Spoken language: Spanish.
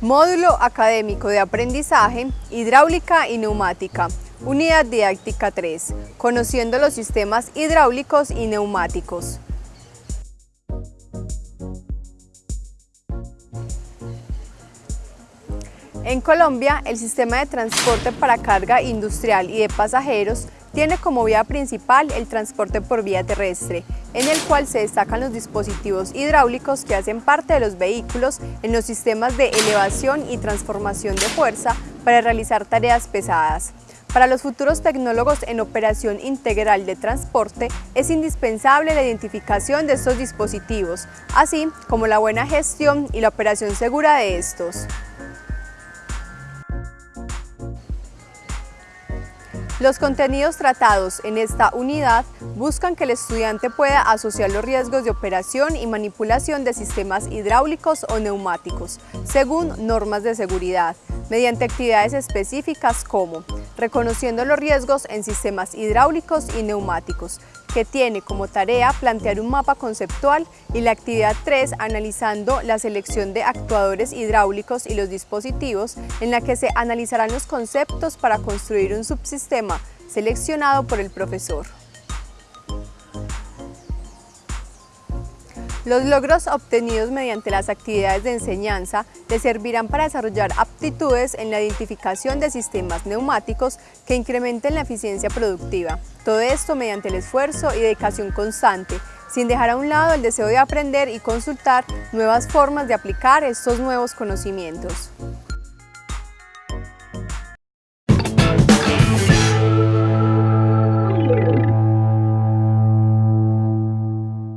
Módulo Académico de Aprendizaje, Hidráulica y Neumática, Unidad Didáctica 3, Conociendo los sistemas hidráulicos y neumáticos. En Colombia, el sistema de transporte para carga industrial y de pasajeros tiene como vía principal el transporte por vía terrestre, en el cual se destacan los dispositivos hidráulicos que hacen parte de los vehículos en los sistemas de elevación y transformación de fuerza para realizar tareas pesadas. Para los futuros tecnólogos en operación integral de transporte es indispensable la identificación de estos dispositivos, así como la buena gestión y la operación segura de estos. Los contenidos tratados en esta unidad buscan que el estudiante pueda asociar los riesgos de operación y manipulación de sistemas hidráulicos o neumáticos, según normas de seguridad, mediante actividades específicas como reconociendo los riesgos en sistemas hidráulicos y neumáticos, que tiene como tarea plantear un mapa conceptual y la actividad 3 analizando la selección de actuadores hidráulicos y los dispositivos en la que se analizarán los conceptos para construir un subsistema seleccionado por el profesor. Los logros obtenidos mediante las actividades de enseñanza le servirán para desarrollar aptitudes en la identificación de sistemas neumáticos que incrementen la eficiencia productiva. Todo esto mediante el esfuerzo y dedicación constante, sin dejar a un lado el deseo de aprender y consultar nuevas formas de aplicar estos nuevos conocimientos.